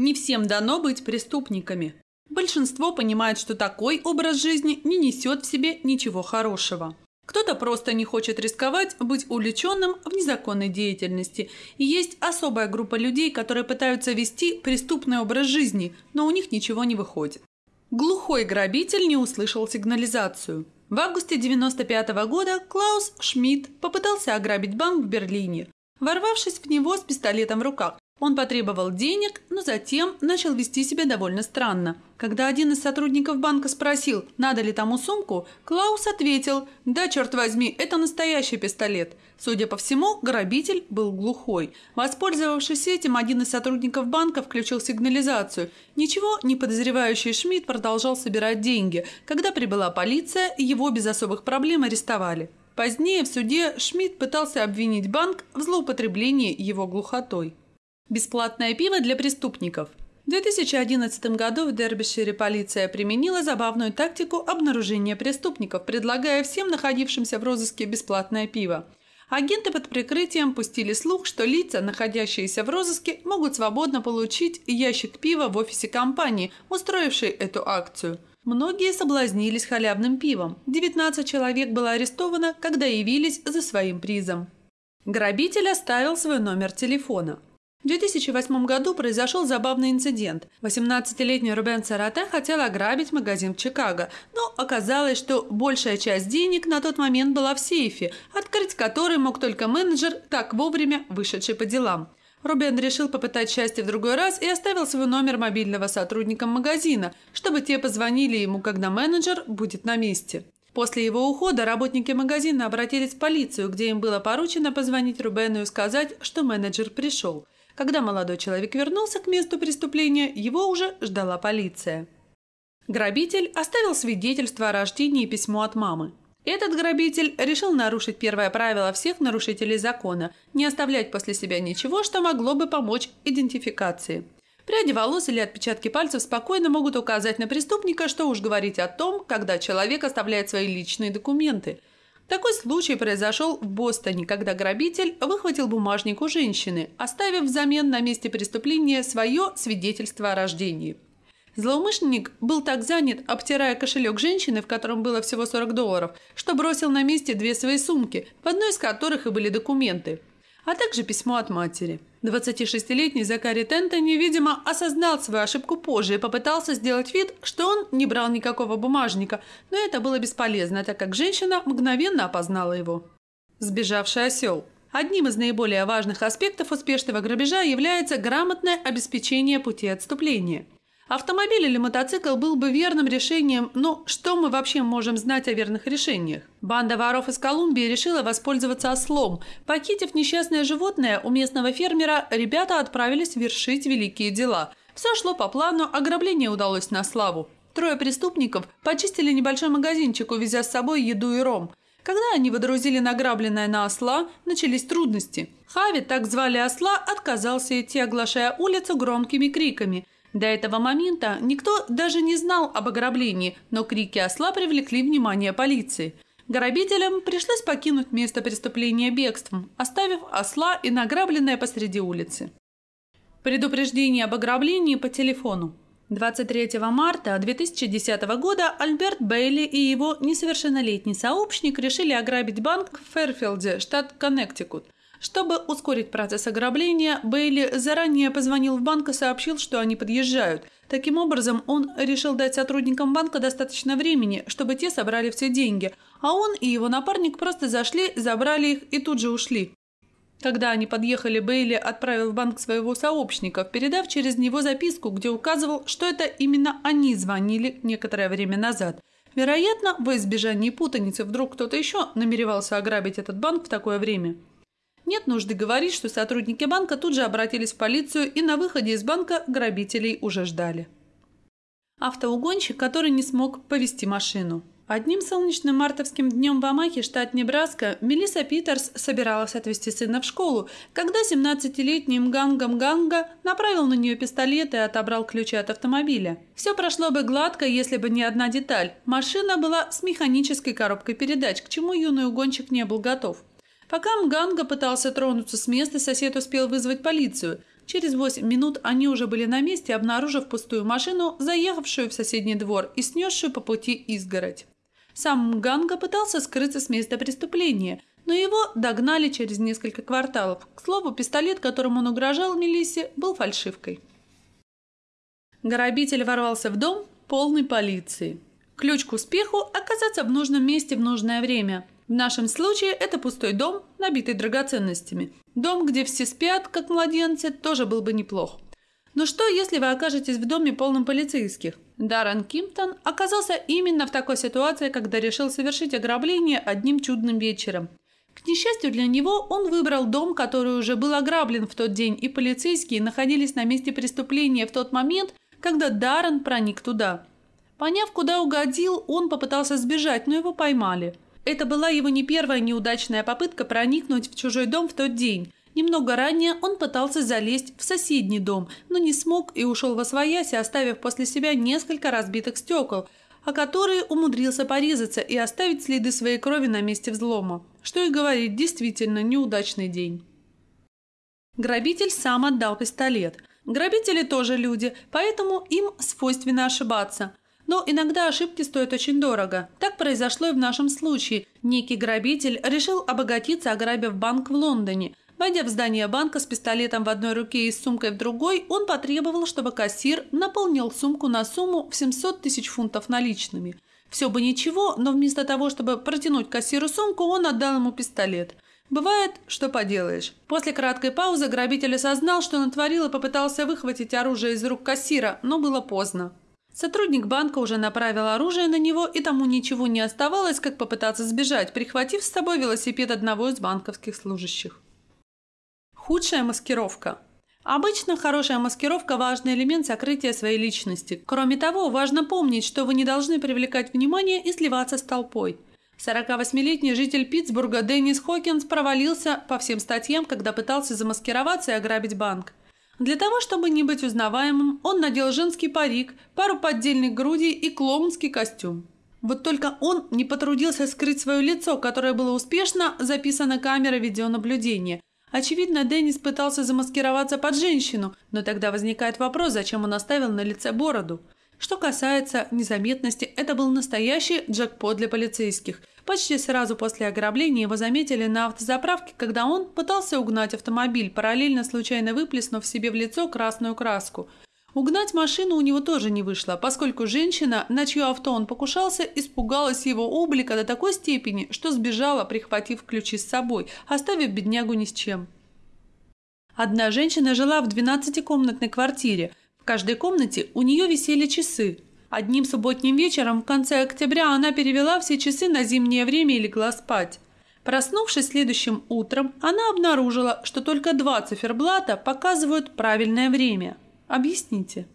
Не всем дано быть преступниками. Большинство понимает, что такой образ жизни не несет в себе ничего хорошего. Кто-то просто не хочет рисковать быть увлеченным в незаконной деятельности. И есть особая группа людей, которые пытаются вести преступный образ жизни, но у них ничего не выходит. Глухой грабитель не услышал сигнализацию. В августе 1995 года Клаус Шмидт попытался ограбить банк в Берлине, ворвавшись в него с пистолетом в руках. Он потребовал денег, но затем начал вести себя довольно странно. Когда один из сотрудников банка спросил, надо ли тому сумку, Клаус ответил «Да, черт возьми, это настоящий пистолет». Судя по всему, грабитель был глухой. Воспользовавшись этим, один из сотрудников банка включил сигнализацию. Ничего не подозревающий Шмидт продолжал собирать деньги. Когда прибыла полиция, его без особых проблем арестовали. Позднее в суде Шмидт пытался обвинить банк в злоупотреблении его глухотой. Бесплатное пиво для преступников. В 2011 году в Дербишире полиция применила забавную тактику обнаружения преступников, предлагая всем находившимся в розыске бесплатное пиво. Агенты под прикрытием пустили слух, что лица, находящиеся в розыске, могут свободно получить ящик пива в офисе компании, устроившей эту акцию. Многие соблазнились халявным пивом. 19 человек было арестовано, когда явились за своим призом. Грабитель оставил свой номер телефона. В 2008 году произошел забавный инцидент. 18-летний Рубен Царате хотел ограбить магазин в Чикаго, но оказалось, что большая часть денег на тот момент была в сейфе, открыть который мог только менеджер, так вовремя вышедший по делам. Рубен решил попытать счастье в другой раз и оставил свой номер мобильного сотрудникам магазина, чтобы те позвонили ему, когда менеджер будет на месте. После его ухода работники магазина обратились в полицию, где им было поручено позвонить Рубену и сказать, что менеджер пришел – когда молодой человек вернулся к месту преступления, его уже ждала полиция. Грабитель оставил свидетельство о рождении и письмо от мамы. Этот грабитель решил нарушить первое правило всех нарушителей закона – не оставлять после себя ничего, что могло бы помочь идентификации. Пряди волос или отпечатки пальцев спокойно могут указать на преступника, что уж говорить о том, когда человек оставляет свои личные документы – такой случай произошел в Бостоне, когда грабитель выхватил бумажник у женщины, оставив взамен на месте преступления свое свидетельство о рождении. Злоумышленник был так занят, обтирая кошелек женщины, в котором было всего 40 долларов, что бросил на месте две свои сумки, в одной из которых и были документы а также письмо от матери. 26-летний Закари Тентони, видимо, осознал свою ошибку позже и попытался сделать вид, что он не брал никакого бумажника, но это было бесполезно, так как женщина мгновенно опознала его. Сбежавший осел. Одним из наиболее важных аспектов успешного грабежа является грамотное обеспечение пути отступления – Автомобиль или мотоцикл был бы верным решением, но что мы вообще можем знать о верных решениях? Банда воров из Колумбии решила воспользоваться ослом. Похитив несчастное животное у местного фермера, ребята отправились вершить великие дела. Все шло по плану, ограбление удалось на славу. Трое преступников почистили небольшой магазинчик, увезя с собой еду и ром. Когда они водрузили награбленное на осла, начались трудности. Хави, так звали осла, отказался идти, оглашая улицу громкими криками – до этого момента никто даже не знал об ограблении, но крики осла привлекли внимание полиции. Грабителям пришлось покинуть место преступления бегством, оставив осла и награбленное посреди улицы. Предупреждение об ограблении по телефону. 23 марта 2010 года Альберт Бейли и его несовершеннолетний сообщник решили ограбить банк в Фэрфилде, штат Коннектикут – чтобы ускорить процесс ограбления, Бейли заранее позвонил в банк и сообщил, что они подъезжают. Таким образом, он решил дать сотрудникам банка достаточно времени, чтобы те собрали все деньги, а он и его напарник просто зашли, забрали их и тут же ушли. Когда они подъехали, Бейли отправил в банк своего сообщника, передав через него записку, где указывал, что это именно они звонили некоторое время назад. Вероятно, во избежание путаницы вдруг кто-то еще намеревался ограбить этот банк в такое время. Нет нужды говорить, что сотрудники банка тут же обратились в полицию и на выходе из банка грабителей уже ждали. Автоугонщик, который не смог повести машину. Одним солнечным мартовским днем в Амахе, штат Небраска, Мелисса Питерс собиралась отвезти сына в школу, когда 17-летний Мганга Мганга направил на нее пистолет и отобрал ключи от автомобиля. Все прошло бы гладко, если бы не одна деталь. Машина была с механической коробкой передач, к чему юный угонщик не был готов. Пока Мганга пытался тронуться с места, сосед успел вызвать полицию. Через 8 минут они уже были на месте, обнаружив пустую машину, заехавшую в соседний двор и снесшую по пути изгородь. Сам Ганга пытался скрыться с места преступления, но его догнали через несколько кварталов. К слову, пистолет, которым он угрожал Мелиссе, был фальшивкой. Грабитель ворвался в дом полный полиции. Ключ к успеху – оказаться в нужном месте в нужное время. В нашем случае это пустой дом, набитый драгоценностями. Дом, где все спят, как младенцы, тоже был бы неплох. Но что, если вы окажетесь в доме полном полицейских? Даррен Кимптон оказался именно в такой ситуации, когда решил совершить ограбление одним чудным вечером. К несчастью для него, он выбрал дом, который уже был ограблен в тот день, и полицейские находились на месте преступления в тот момент, когда Даррен проник туда. Поняв, куда угодил, он попытался сбежать, но его поймали. Это была его не первая неудачная попытка проникнуть в чужой дом в тот день. Немного ранее он пытался залезть в соседний дом, но не смог и ушел во своясь, оставив после себя несколько разбитых стекол, о которые умудрился порезаться и оставить следы своей крови на месте взлома. Что и говорить, действительно неудачный день. Грабитель сам отдал пистолет. Грабители тоже люди, поэтому им свойственно ошибаться. Но иногда ошибки стоят очень дорого. Так произошло и в нашем случае. Некий грабитель решил обогатиться, ограбив банк в Лондоне. Войдя в здание банка с пистолетом в одной руке и с сумкой в другой, он потребовал, чтобы кассир наполнил сумку на сумму в 700 тысяч фунтов наличными. Все бы ничего, но вместо того, чтобы протянуть кассиру сумку, он отдал ему пистолет. Бывает, что поделаешь. После краткой паузы грабитель осознал, что натворил и попытался выхватить оружие из рук кассира, но было поздно. Сотрудник банка уже направил оружие на него, и тому ничего не оставалось, как попытаться сбежать, прихватив с собой велосипед одного из банковских служащих. Худшая маскировка. Обычно хорошая маскировка – важный элемент сокрытия своей личности. Кроме того, важно помнить, что вы не должны привлекать внимание и сливаться с толпой. 48-летний житель Питтсбурга Деннис Хокинс провалился по всем статьям, когда пытался замаскироваться и ограбить банк. Для того, чтобы не быть узнаваемым, он надел женский парик, пару поддельных грудей и клоунский костюм. Вот только он не потрудился скрыть свое лицо, которое было успешно записано камерой видеонаблюдения. Очевидно, Деннис пытался замаскироваться под женщину, но тогда возникает вопрос, зачем он оставил на лице бороду. Что касается незаметности, это был настоящий джекпот для полицейских. Почти сразу после ограбления его заметили на автозаправке, когда он пытался угнать автомобиль, параллельно случайно выплеснув себе в лицо красную краску. Угнать машину у него тоже не вышло, поскольку женщина, на чье авто он покушался, испугалась его облика до такой степени, что сбежала, прихватив ключи с собой, оставив беднягу ни с чем. Одна женщина жила в 12-комнатной квартире. В каждой комнате у нее висели часы, Одним субботним вечером в конце октября она перевела все часы на зимнее время и легла спать. Проснувшись следующим утром, она обнаружила, что только два циферблата показывают правильное время. Объясните.